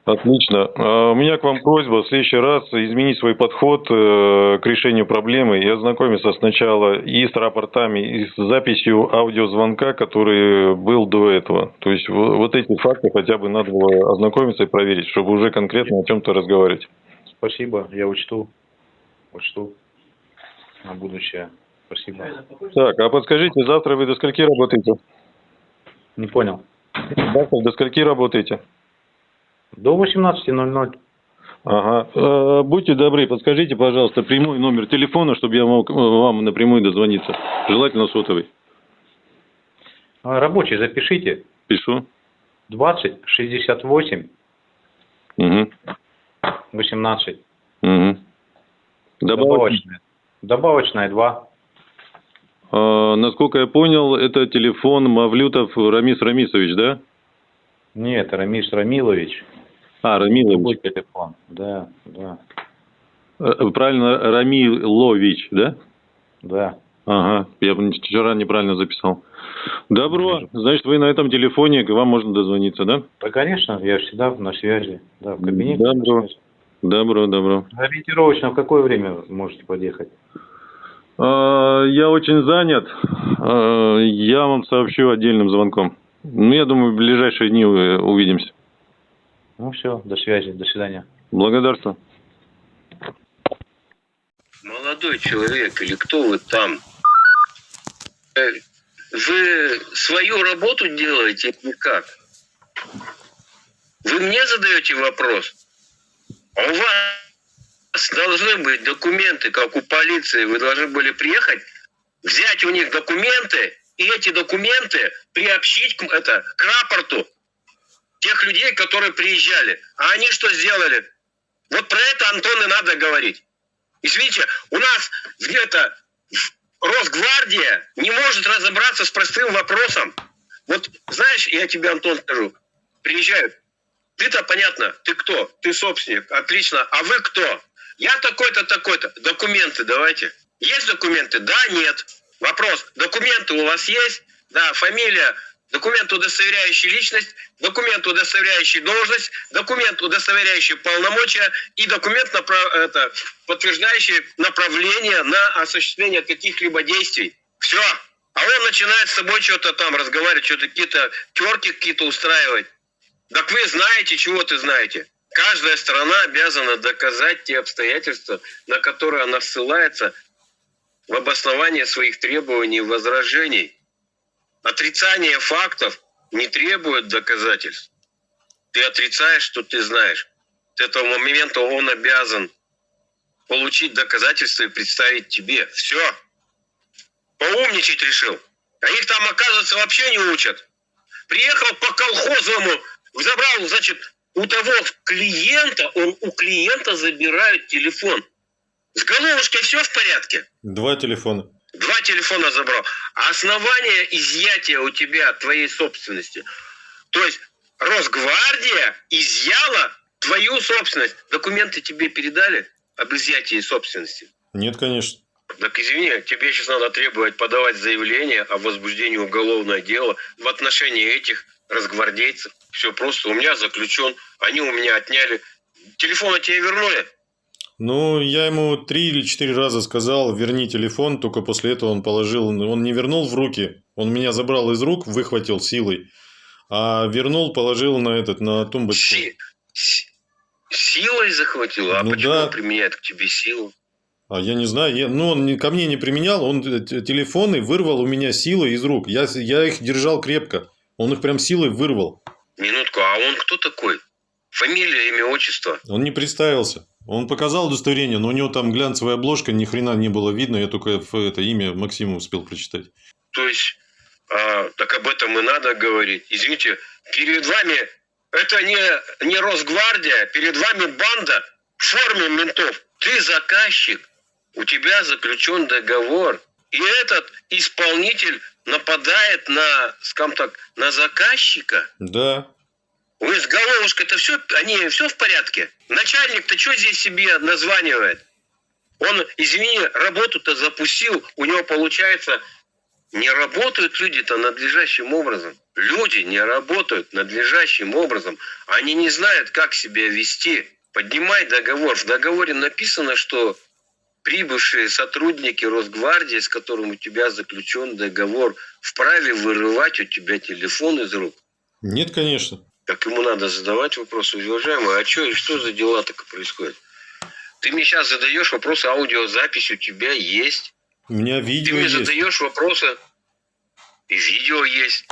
Отлично. А, У меня к вам просьба в следующий раз изменить свой подход э, к решению проблемы и ознакомиться сначала и с рапортами, и с записью аудиозвонка, который был до этого. То есть во- вот эти факты хотя бы надо было ознакомиться и проверить, чтобы уже конкретно о чем-то разговаривать. Спасибо, я учту, учту на будущее. Спасибо. Так, а подскажите, завтра вы до скольки работаете? Не понял. Завтра до скольки работаете? До 18.00. Ага. Э, Будьте добры, подскажите, пожалуйста, прямой номер телефона, чтобы я мог э, вам напрямую дозвониться. Желательно сотовый. А, Рабочий запишите. Пишу. 20 68 Угу. 18. Угу. Добавочная. Добавочная 2. А, насколько я понял, это телефон Мавлютов Рамис Рамисович, да? Нет, Рамис Рамилович. А, Другой Рамилович. телефон. Да, да, Э, Правильно, Рамилович, да? да. Ага, я вчера неправильно записал. Добро, значит, вы на этом телефоне, к вам можно дозвониться, да? Да, конечно, я всегда на связи. Да, в кабинете. Да, на связи. Добро, добро. Ориентировочно в какое время можете подъехать? А, Я очень занят. А, Я вам сообщу отдельным звонком. Ну, я думаю, в ближайшие дни э, увидимся. Ну все, до связи, до свидания. Благодарствую. Молодой человек или кто вы там? Э, Вы свою работу делаете или как? Вы мне задаете вопрос? А у вас должны быть документы, как у полиции. Вы должны были приехать, взять у них документы, и эти документы приобщить к, это, к рапорту тех людей, которые приезжали. А они что сделали? Вот про это, Антон, и надо говорить. Извините, у нас где-то Росгвардия не может разобраться с простым вопросом. Вот знаешь, я тебе, Антон, скажу, приезжают. Ты-то понятно, ты кто? Ты собственник, отлично. А вы кто? Я такой-то, такой-то. Документы давайте. Есть документы? Да, нет. Вопрос, документы у вас есть? Да, фамилия документ, удостоверяющий личность, документ, удостоверяющий должность, документ, удостоверяющий полномочия и документ, напра- это, подтверждающий направление на осуществление каких-либо действий. Все. А он начинает с тобой что-то там разговаривать, что-то какие-то терки какие-то устраивать. Так вы знаете, чего ты знаете. Каждая сторона обязана доказать те обстоятельства, на которые она ссылается в обосновании своих требований и возражений. Отрицание фактов не требует доказательств. Ты отрицаешь, что ты знаешь. С этого момента он обязан получить доказательства и представить тебе. Все. Поумничать решил. А их там, оказывается, вообще не учат. Приехал по колхозному, забрал, значит, у того клиента, он у клиента забирает телефон. С головушкой все в порядке? Два телефона. Два телефона забрал. А основание изъятия у тебя твоей собственности. То есть Росгвардия изъяла твою собственность. Документы тебе передали об изъятии собственности? Нет, конечно. Так извини, тебе сейчас надо требовать подавать заявление о возбуждении уголовного дела в отношении этих разгвардейцев. Все просто. У меня заключен, они у меня отняли. Телефоны тебе вернули? Ну, я ему три или четыре раза сказал, верни телефон, только после этого он положил, он не вернул в руки, он меня забрал из рук, выхватил силой, а вернул, положил на этот, на тумбочку. Си- си- силой захватил? А Ну почему да. он применяет к тебе силу? А я не знаю, я, ну, он ко мне не применял, он телефоны вырвал у меня силой из рук, я, я их держал крепко, он их прям силой вырвал, Минутку, а он кто такой? Фамилия, имя, отчество? он не представился. Он показал удостоверение, но у него там глянцевая обложка, ни хрена не было видно, я только это имя Максима успел прочитать. То есть, а, так об этом и надо говорить. Извините, перед вами, это не, не Росгвардия, перед вами банда в форме ментов. Ты заказчик, у тебя заключен договор. И этот исполнитель нападает на, скажем так, на заказчика. Да, Вы с головушкой-то все, они все в порядке? Начальник-то что здесь себе названивает? Он, извини, работу-то запустил, у него получается, не работают люди-то надлежащим образом. Люди не работают надлежащим образом. Они не знают, как себя вести. Поднимай договор. В договоре написано, что прибывшие сотрудники Росгвардии, с которым у тебя заключен договор, вправе вырывать у тебя телефон из рук. нет, конечно. Так ему надо задавать вопросы, уважаемый, а что и что за дела так происходят? Ты мне сейчас задаешь вопросы, аудиозапись у тебя есть. У меня Ты видео мне есть. задаешь вопросы, и видео есть.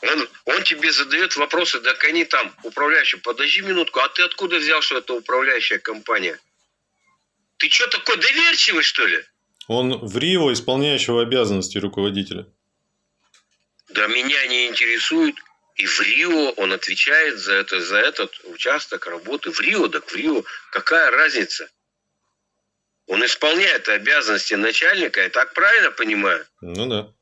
Он, он тебе задает вопросы, так они там, управляющий, подожди минутку, а ты откуда взял, что это управляющая компания? Ты что такой доверчивый, что ли? Он в Рио исполняющего обязанности руководителя. Да меня не интересует. И в Рио он отвечает за, это, за этот участок работы. В Рио, так в Рио. Какая разница? Он исполняет обязанности начальника, я так правильно понимаю? Ну да.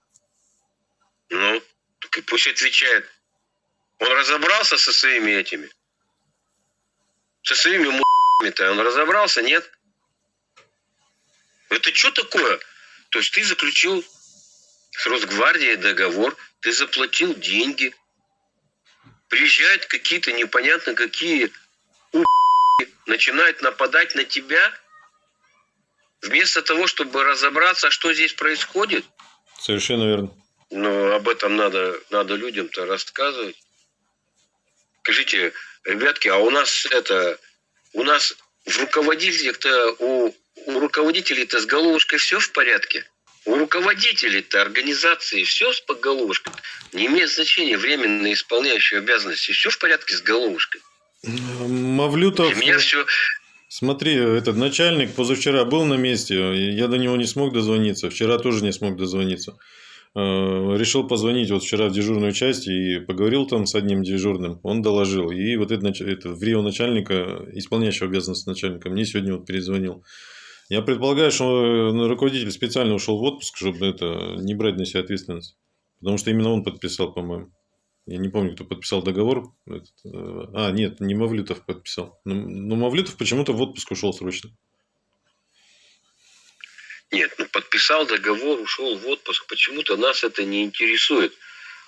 Ну, так и пусть отвечает. Он разобрался со своими этими? Со своими му***ми-то он разобрался, нет? Это что такое? То есть ты заключил с Росгвардией договор, ты заплатил деньги, приезжают какие-то непонятно какие у начинают нападать на тебя, вместо того, чтобы разобраться, что здесь происходит, Совершенно верно. но об этом надо, надо людям-то рассказывать. Скажите, ребятки, а у нас это, у нас в руководителях-то, у, у руководителей-то с головушкой все в порядке? У руководителей-то организации все с головушкой. Не имеет значения временно исполняющие обязанности. Все в порядке с головушкой. Мавлютов, Для меня все... смотри, этот начальник позавчера был на месте, я до него не смог дозвониться, вчера тоже не смог дозвониться. Э, Решил позвонить вот вчера в дежурную часть и поговорил там с одним дежурным, он доложил. И вот этот, это, в Рио начальника, исполняющего обязанности начальника, мне сегодня вот перезвонил. Я предполагаю, что э, руководитель специально ушел в отпуск, чтобы это не брать на себя ответственность. Потому что именно он подписал, по-моему. Я не помню, кто подписал договор. Э, А, нет, не Мавлютов подписал. Но, но Мавлютов почему-то в отпуск ушел срочно. Нет, ну подписал договор, ушел в отпуск. Почему-то нас это не интересует.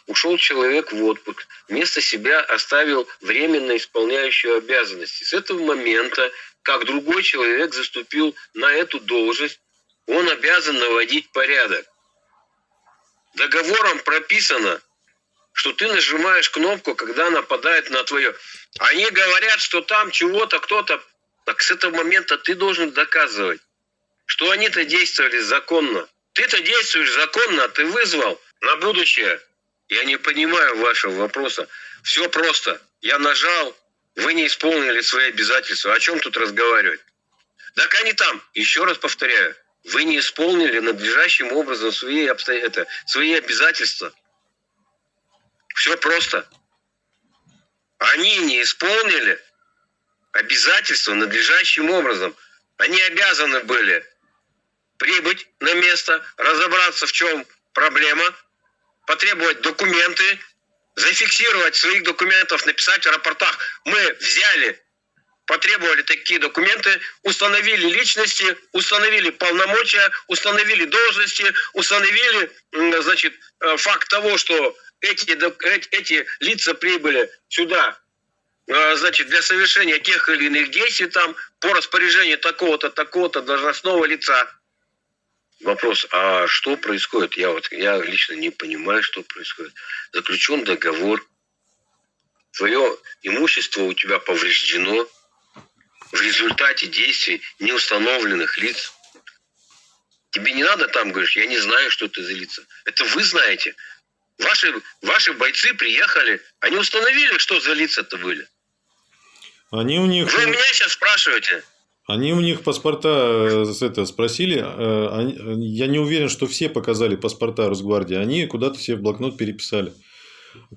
ушел человек в отпуск, вместо себя оставил временно исполняющую обязанности. С этого момента, как другой человек заступил на эту должность, он обязан наводить порядок. Договором прописано, что ты нажимаешь кнопку, когда нападает на твое. Они говорят, что там чего-то кто-то. Так с этого момента ты должен доказывать, что они-то действовали законно. Ты-то действуешь законно, а ты вызвал на будущее. Я не понимаю вашего вопроса. Все просто. Я нажал, вы не исполнили свои обязательства. О чем тут разговаривать? Так они там, еще раз повторяю, вы не исполнили надлежащим образом свои, обсто... это, свои обязательства. Все просто. Они не исполнили обязательства надлежащим образом. Они обязаны были прибыть на место, разобраться, в чем проблема, потребовать документы, зафиксировать своих документов, написать в рапортах. Мы взяли, потребовали такие документы, установили личности, установили полномочия, установили должности, установили, значит, э, факт того, что эти, эти, эти лица прибыли сюда, э, значит, для совершения тех или иных действий там по распоряжению такого-то, такого-то должностного лица. Вопрос, а что происходит? Я вот я лично не понимаю, что происходит. Заключен договор, твое имущество у тебя повреждено в результате действий неустановленных лиц. Тебе не надо там, говоришь, я не знаю, что это за лица. Это вы знаете. Ваши, ваши бойцы приехали, они установили, что за лица-то были. Они у них... Вы меня сейчас спрашиваете. Они у них паспорта э, это, спросили. э, Я не уверен, что все показали паспорта Росгвардии. Они куда-то себе в блокнот переписали.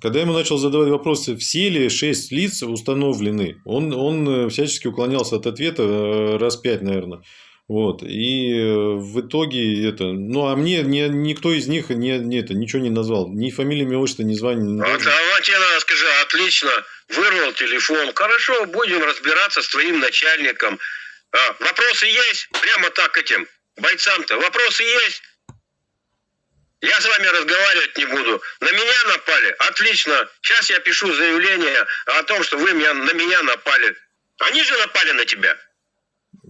Когда я ему начал задавать вопросы, все ли шесть лиц установлены, он, он э, всячески уклонялся от ответа раз пять, наверное. Вот. И в итоге это... Ну, а мне ни, никто из них не, не это, ничего не назвал. Ни фамилии, имя, отчество, ни звания. Вот, а вот тебе надо скажи, отлично, вырвал телефон. Хорошо, будем разбираться с твоим начальником. А, вопросы есть? Прямо так этим бойцам-то. Вопросы есть? Я с вами разговаривать не буду. На меня напали? Отлично. Сейчас я пишу заявление о том, что вы меня, на меня напали. Они же напали на тебя.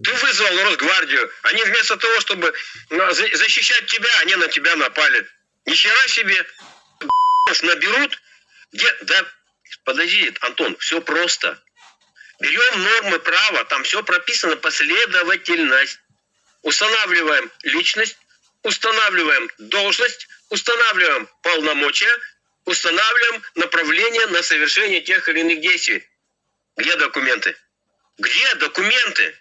Ты вызвал Росгвардию. Они вместо того, чтобы за- защищать тебя, они на тебя напали. Ни хера себе. Наберут. Где? Да, подожди, Антон, все просто. Берем нормы права, там все прописано последовательность. Устанавливаем личность, устанавливаем должность, устанавливаем полномочия, устанавливаем направление на совершение тех или иных действий. Где документы? Где документы?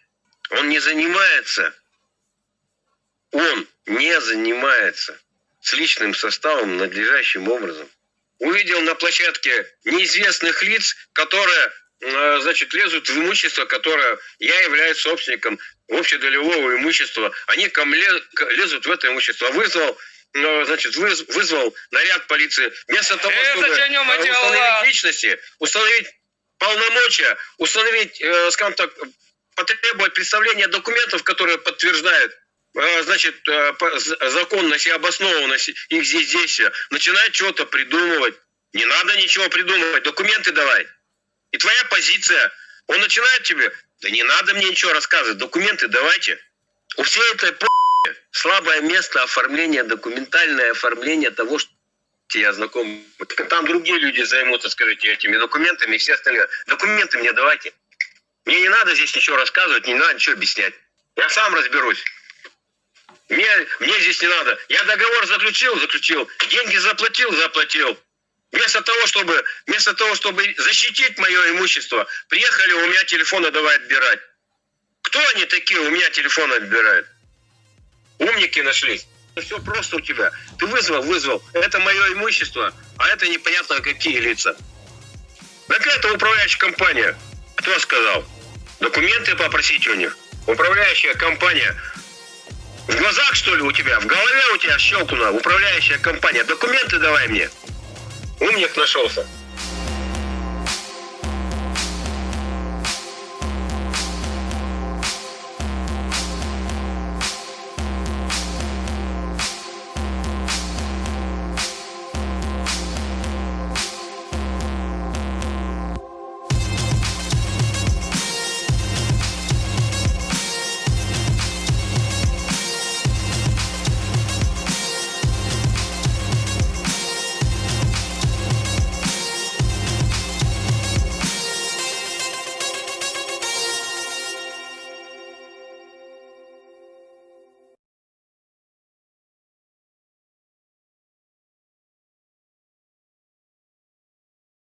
Он не занимается. Он не занимается с личным составом надлежащим образом. Увидел на площадке неизвестных лиц, которые значит, лезут в имущество, которое я являюсь собственником общедолевого имущества. Они ко мне лезут в это имущество. Вызвал, э, значит, выз- вызвал наряд полиции. Вместо того, Э, чтобы э, установить личности, установить полномочия, установить, э, скажем так, потребовать представления документов, которые подтверждают э, значит, э, законность и обоснованность их здесь действия, начинает что-то придумывать. Не надо ничего придумывать, документы давай. И твоя позиция, он начинает тебе, да не надо мне ничего рассказывать, документы давайте. У всей этой по слабое место оформления, документальное оформление того, что я знаком. Там другие люди займутся, скажите, этими документами и все остальные. Документы мне давайте. Мне не надо здесь ничего рассказывать, не надо ничего объяснять. Я сам разберусь. Мне, мне здесь не надо. Я договор заключил, заключил. Деньги заплатил, заплатил. Вместо того, чтобы, вместо того, чтобы защитить мое имущество, приехали у меня телефоны давай отбирать. Кто они такие, у меня телефоны отбирают? Умники нашлись. Все просто у тебя. Ты вызвал, вызвал. Это мое имущество, а это непонятно какие лица. Так это управляющая компания. Кто сказал? Документы попросить у них. Управляющая компания. В глазах, что ли, у тебя? В голове у тебя щелкнула управляющая компания. Документы давай мне. Умник нашелся.